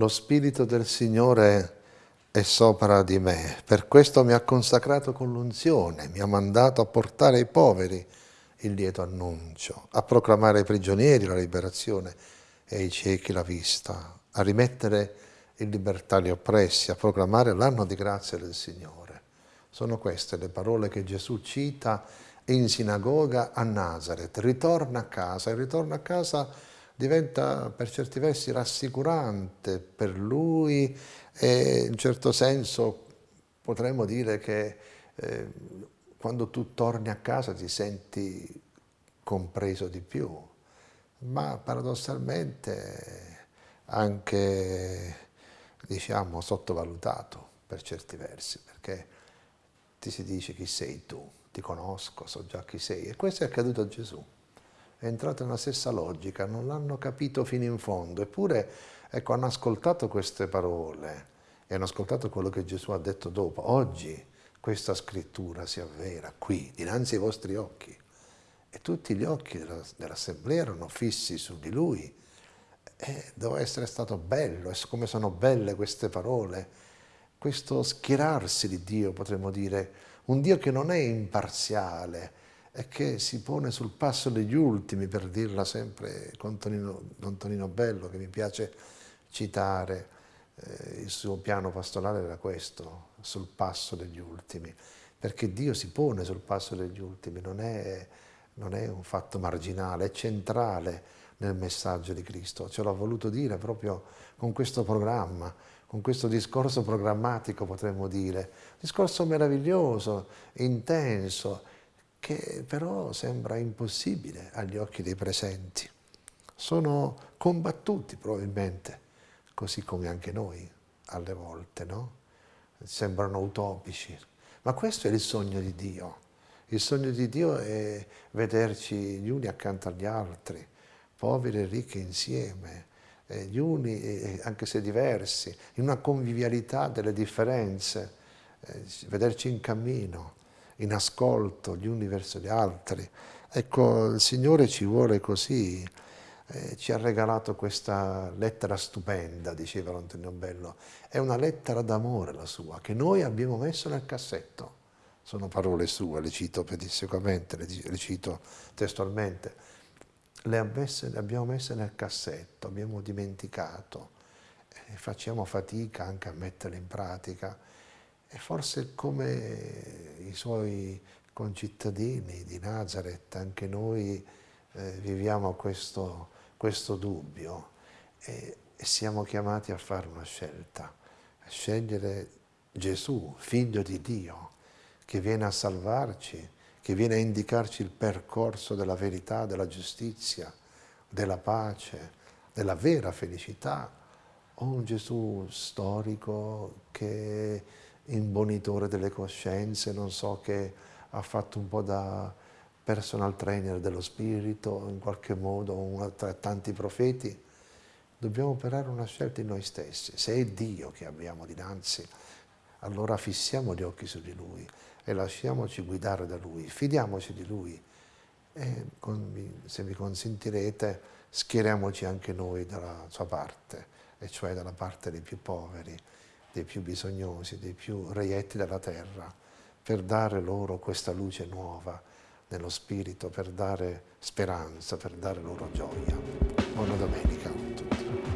Lo Spirito del Signore è sopra di me, per questo mi ha consacrato con l'unzione, mi ha mandato a portare ai poveri il lieto annuncio, a proclamare ai prigionieri la liberazione e ai ciechi la vista, a rimettere in libertà gli oppressi, a proclamare l'anno di grazia del Signore. Sono queste le parole che Gesù cita in sinagoga a Nazareth. Ritorna a casa, e ritorno a casa diventa per certi versi rassicurante per lui e in certo senso potremmo dire che eh, quando tu torni a casa ti senti compreso di più, ma paradossalmente anche diciamo sottovalutato per certi versi, perché ti si dice chi sei tu, ti conosco, so già chi sei, e questo è accaduto a Gesù è entrato nella stessa logica, non l'hanno capito fino in fondo, eppure ecco, hanno ascoltato queste parole e hanno ascoltato quello che Gesù ha detto dopo. Oggi questa scrittura si avvera qui, dinanzi ai vostri occhi. E tutti gli occhi dell'assemblea erano fissi su di lui. E doveva essere stato bello, come sono belle queste parole, questo schierarsi di Dio, potremmo dire, un Dio che non è imparziale, e che si pone sul passo degli ultimi, per dirla sempre con Tonino, Don Tonino Bello, che mi piace citare, eh, il suo piano pastorale era questo, sul passo degli ultimi, perché Dio si pone sul passo degli ultimi, non è, non è un fatto marginale, è centrale nel messaggio di Cristo, ce l'ha voluto dire proprio con questo programma, con questo discorso programmatico potremmo dire, discorso meraviglioso, intenso, che però sembra impossibile agli occhi dei presenti. Sono combattuti probabilmente, così come anche noi alle volte, no? Sembrano utopici, ma questo è il sogno di Dio. Il sogno di Dio è vederci gli uni accanto agli altri, poveri e ricchi insieme, gli uni, anche se diversi, in una convivialità delle differenze, eh, vederci in cammino, in ascolto gli uni verso gli altri. Ecco, il Signore ci vuole così, eh, ci ha regalato questa lettera stupenda, diceva Antonio Bello, è una lettera d'amore la sua, che noi abbiamo messo nel cassetto. Sono parole sue, le cito pedissequamente, le, le cito testualmente. Le, messe, le, abbiamo messe nel cassetto, abbiamo dimenticato, e facciamo fatica anche a metterle in pratica e forse come i suoi concittadini di Nazareth, anche noi eh, viviamo questo, questo dubbio e, e siamo chiamati a fare una scelta, a scegliere Gesù, figlio di Dio, che viene a salvarci, che viene a indicarci il percorso della verità, della giustizia, della pace, della vera felicità, o un Gesù storico che imbonitore delle coscienze, non so, che ha fatto un po' da personal trainer dello spirito, in qualche modo, uno tra tanti profeti, dobbiamo operare una scelta in noi stessi. Se è Dio che abbiamo dinanzi, allora fissiamo gli occhi su di Lui e lasciamoci guidare da Lui, fidiamoci di Lui. E con, se mi consentirete schieriamoci anche noi dalla sua parte, e cioè dalla parte dei più poveri, dei più bisognosi, dei più reietti della terra, per dare loro questa luce nuova nello spirito, per dare speranza, per dare loro gioia. Buona domenica a tutti.